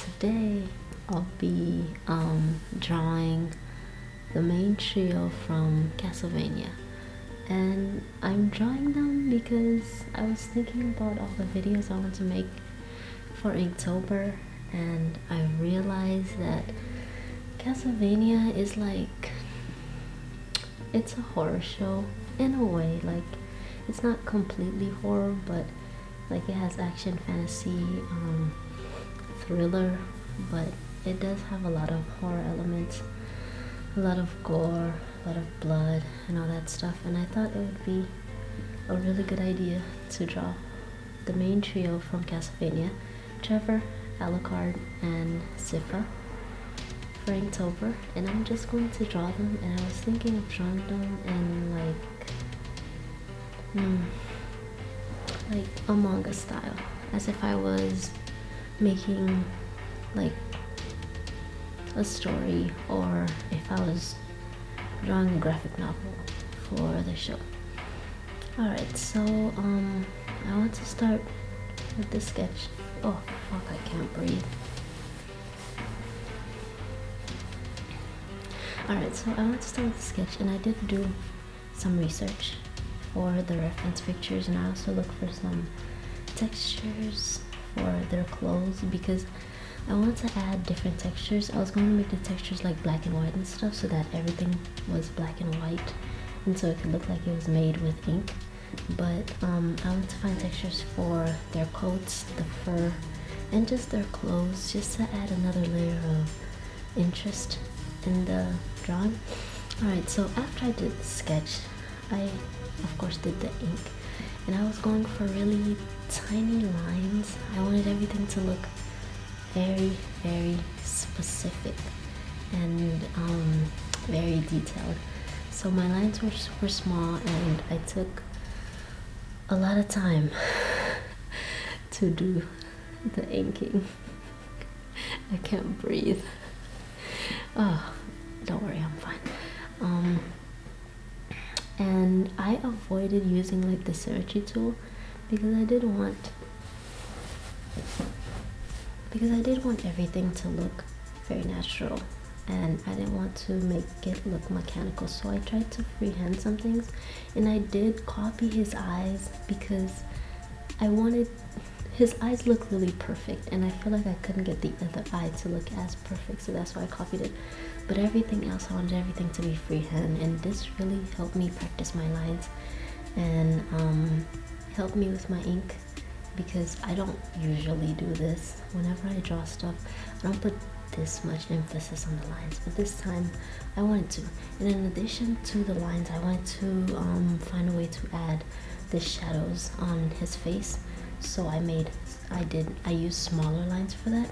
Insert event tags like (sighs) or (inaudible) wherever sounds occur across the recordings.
today I'll be um, drawing the main trio from Castlevania. And I'm drawing them because I was thinking about all the videos I want to make for Inktober and I realized that Castlevania is like it's a horror show in a way like it's not completely horror but like it has action fantasy um, thriller but it does have a lot of horror elements a lot of gore a lot of blood and all that stuff and i thought it would be a really good idea to draw the main trio from castlevania trevor alucard and sypha for inktober and i'm just going to draw them and i was thinking of drawing them in like hmm, like a manga style as if I was making like a story or if I was drawing a graphic novel for the show. Alright, so um I want to start with the sketch. Oh fuck I can't breathe. Alright, so I want to start with the sketch and I did do some research for the reference pictures and I also looked for some textures for their clothes because I want to add different textures. I was going to make the textures like black and white and stuff so that everything was black and white and so it could look like it was made with ink. But um, I want to find textures for their coats, the fur, and just their clothes just to add another layer of interest in the drawing. Alright, so after I did the sketch, I of course did the ink and I was going for really tiny lines. I wanted everything to look very very specific and um, very detailed. So my lines were super small and I took a lot of time (laughs) to do the inking. (laughs) I can't breathe. Oh don't worry I'm fine. Um, and I avoided using like the Syrupy tool because I did want because I did want everything to look very natural and I didn't want to make it look mechanical. So I tried to freehand some things and I did copy his eyes because I wanted his eyes look really perfect and I feel like I couldn't get the other eye to look as perfect so that's why I copied it. But everything else I wanted everything to be freehand and this really helped me practice my lines and um, helped me with my ink because I don't usually do this. Whenever I draw stuff I don't put this much emphasis on the lines but this time I wanted to. And in addition to the lines I wanted to um, find a way to add the shadows on his face so I made I did I used smaller lines for that.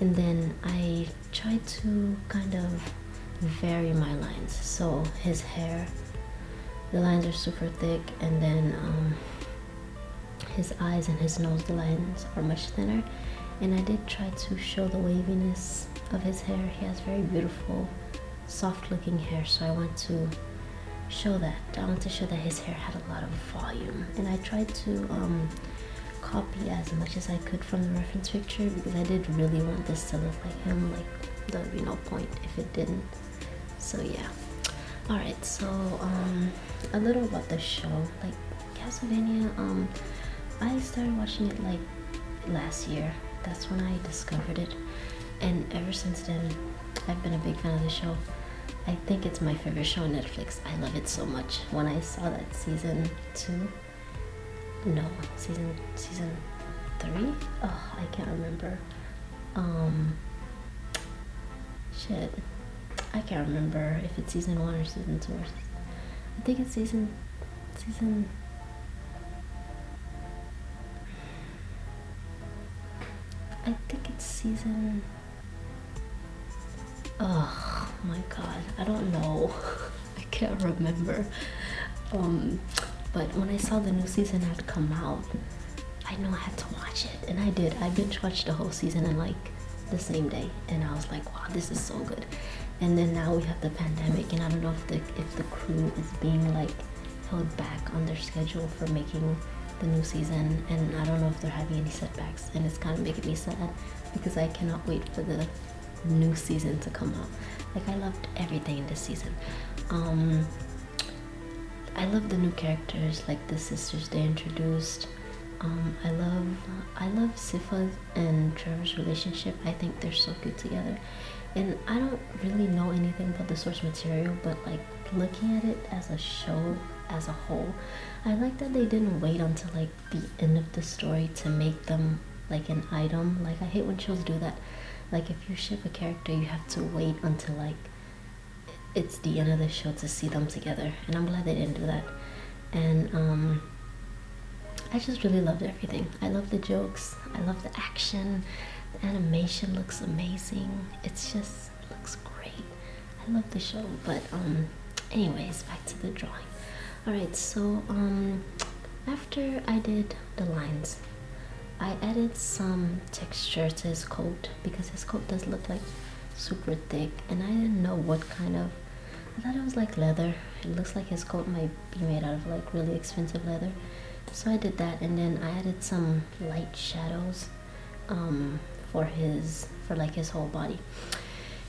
And then I tried to kind of vary my lines. So his hair the lines are super thick. And then um, his eyes and his nose the lines are much thinner. And I did try to show the waviness of his hair. He has very beautiful soft looking hair. So I want to show that. I want to show that his hair had a lot of volume. And I tried to um, as much as I could from the reference picture because I did really want this to look like him like there would be no point if it didn't. So yeah. Alright so um a little about the show. Like Castlevania um I started watching it like last year. That's when I discovered it. And ever since then I've been a big fan of the show. I think it's my favorite show on Netflix. I love it so much. When I saw that season two no season season three? Oh i can't remember. Um shit. I can't remember if it's season one or season two. Or i think it's season season i think it's season oh my god i don't know. (laughs) I can't remember. Um but when I saw the new season had come out, I know I had to watch it, and I did. I binge watched the whole season in like the same day, and I was like, wow, this is so good. And then now we have the pandemic, and I don't know if the if the crew is being like held back on their schedule for making the new season and I don't know if they're having any setbacks and it's kind of making me sad because I cannot wait for the new season to come out. Like I loved everything in this season. Um, I love the new characters like the sisters they introduced. Um, I love I love Sypha and Trevor's relationship. I think they're so good together. And I don't really know anything about the source material, but like looking at it as a show as a whole, I like that they didn't wait until like the end of the story to make them like an item. Like I hate when shows do that. Like if you ship a character, you have to wait until like it's the end of the show to see them together and i'm glad they didn't do that and um i just really loved everything. I love the jokes. I love the action. The animation looks amazing. It's just it looks great. I love the show but um anyways back to the drawing. All right so um after i did the lines i added some texture to his coat because his coat does look like super thick and I didn't know what kind of I thought it was like leather. It looks like his coat might be made out of like really expensive leather so I did that and then I added some light shadows um, for his for like his whole body.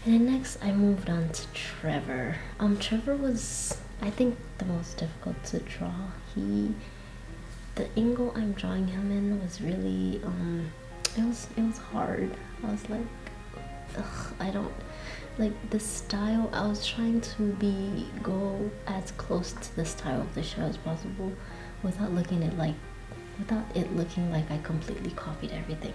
And then next I moved on to Trevor. Um Trevor was I think the most difficult to draw. He the angle I'm drawing him in was really um it was it was hard. I was like ugh, I don't like the style I was trying to be go as close to the style of the show as possible without looking at like without it looking like I completely copied everything.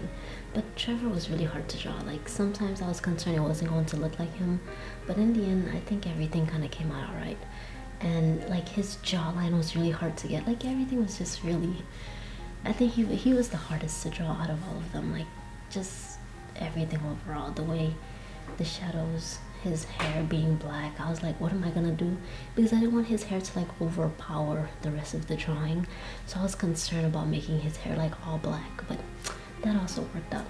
But Trevor was really hard to draw. Like sometimes I was concerned it wasn't going to look like him. But in the end I think everything kind of came out alright. And like his jawline was really hard to get. Like everything was just really I think he, he was the hardest to draw out of all of them. Like just everything overall. The way the shadows his hair being black i was like what am i gonna do? Because i didn't want his hair to like overpower the rest of the drawing. So i was concerned about making his hair like all black but that also worked out.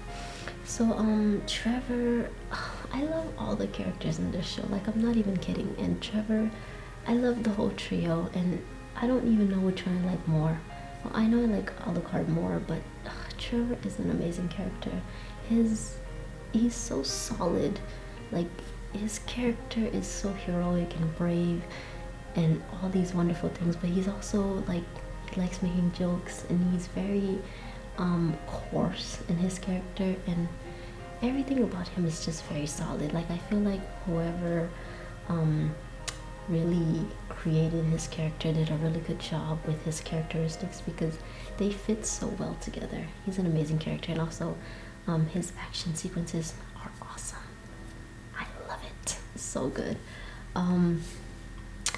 So um trevor (sighs) i love all the characters in this show like i'm not even kidding. And trevor i love the whole trio and i don't even know which one i like more. Well, i know i like alucard more but trevor is an amazing character. His he's so solid like his character is so heroic and brave and all these wonderful things but he's also like he likes making jokes and he's very um coarse in his character and everything about him is just very solid. Like i feel like whoever um really created his character did a really good job with his characteristics because they fit so well together. He's an amazing character and also um, his action sequences are awesome. I love it. So good. Um,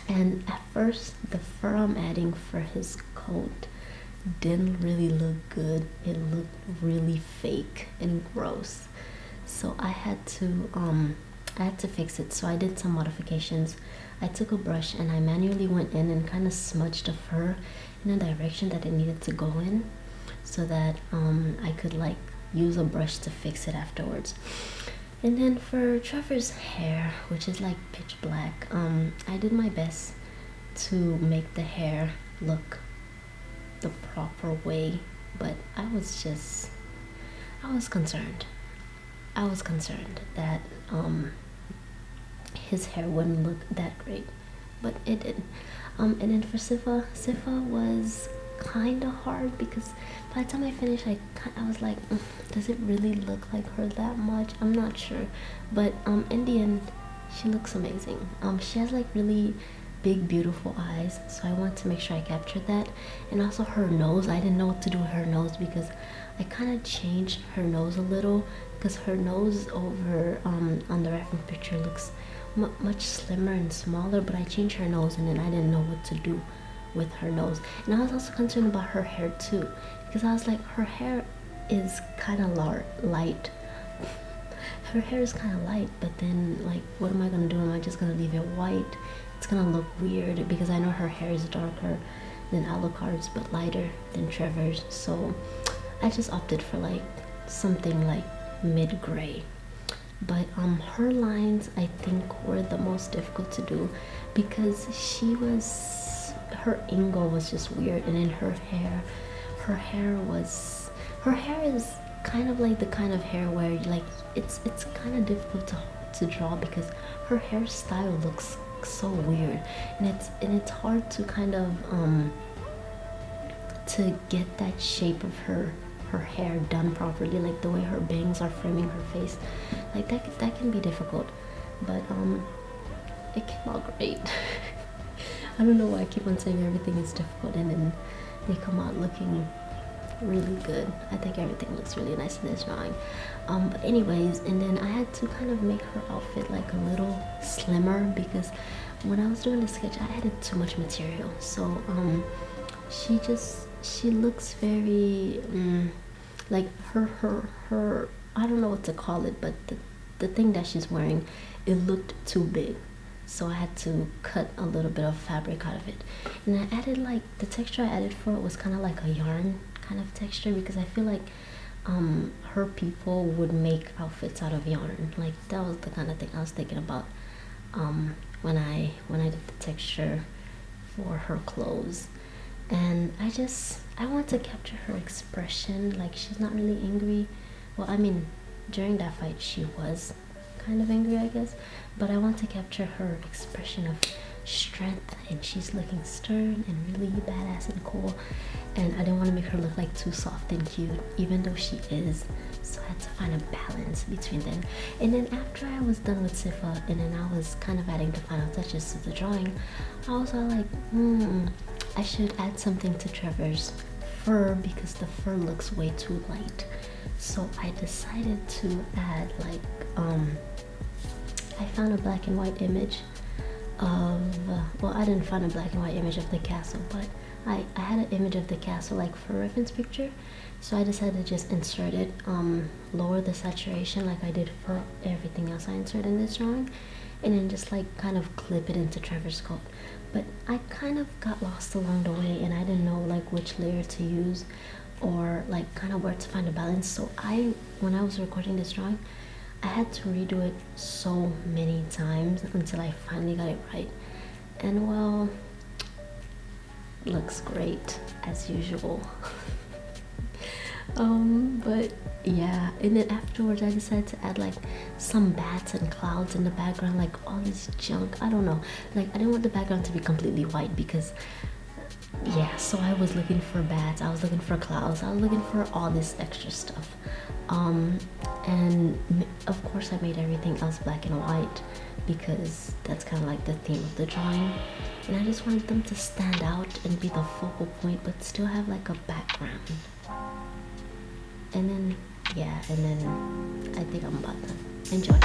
and at first, the fur I'm adding for his coat didn't really look good. It looked really fake and gross. So I had to um, I had to fix it. So I did some modifications. I took a brush and I manually went in and kind of smudged the fur in a direction that it needed to go in so that um, I could like use a brush to fix it afterwards and then for Trevor's hair which is like pitch black um I did my best to make the hair look the proper way but I was just I was concerned. I was concerned that um his hair wouldn't look that great but it did um and then for Sypha Sypha was kind of hard because by the time I finished I, I was like mm, does it really look like her that much? I'm not sure. But um in the end she looks amazing. Um she has like really big beautiful eyes so I want to make sure I captured that. And also her nose. I didn't know what to do with her nose because I kind of changed her nose a little because her nose over um, on the reference picture looks much slimmer and smaller but I changed her nose and then I didn't know what to do with her nose. And I was also concerned about her hair too because I was like her hair is kind of light. (laughs) Her hair is kind of light but then like what am I gonna do? Am I just gonna leave it white? It's gonna look weird because I know her hair is darker than Alucard's but lighter than Trevor's. So I just opted for like something like mid-gray. But um her lines I think were the most difficult to do because she was her angle was just weird and in her hair her hair was her hair is kind of like the kind of hair where like it's it's kind of difficult to to draw because her hairstyle looks so weird. And it's and it's hard to kind of um to get that shape of her her hair done properly like the way her bangs are framing her face. Like that that can be difficult. But um it came out great. (laughs) I don't know why I keep on saying everything is difficult and then they come out looking really good. I think everything looks really nice in this drawing. Um but anyways and then I had to kind of make her outfit like a little slimmer because when I was doing the sketch I added too much material. So um she just she looks very um, like her her her I don't know what to call it but the, the thing that she's wearing it looked too big so I had to cut a little bit of fabric out of it. And I added like the texture I added for it was kind of like a yarn kind of texture because I feel like um, her people would make outfits out of yarn. Like that was the kind of thing I was thinking about um, when I when I did the texture for her clothes. And I just I want to capture her expression. Like she's not really angry. Well I mean during that fight she was kind of angry I guess. But I want to capture her expression of strength and she's looking stern and really badass and cool. And I didn't want to make her look like too soft and cute even though she is. So I had to find a balance between them. And then after I was done with Sypha and then I was kind of adding the final touches to the drawing I was all like hmm I should add something to Trevor's fur because the fur looks way too light. So I decided to add like um I found a black and white image of well I didn't find a black and white image of the castle but I, I had an image of the castle like for reference picture. So I decided to just insert it um, lower the saturation like I did for everything else I inserted in this drawing and then just like kind of clip it into Trevor's coat but I kind of got lost along the way and I didn't know like which layer to use or like kind of where to find a balance. So I when I was recording this drawing I had to redo it so many times until I finally got it right. And well looks great as usual. (laughs) Um but yeah and then afterwards i decided to add like some bats and clouds in the background like all this junk. I don't know. Like i didn't want the background to be completely white because yeah so i was looking for bats i was looking for clouds i was looking for all this extra stuff. Um and of course i made everything else black and white because that's kind of like the theme of the drawing. And i just wanted them to stand out and be the focal point but still have like a background. And then yeah and then i think i'm about to enjoy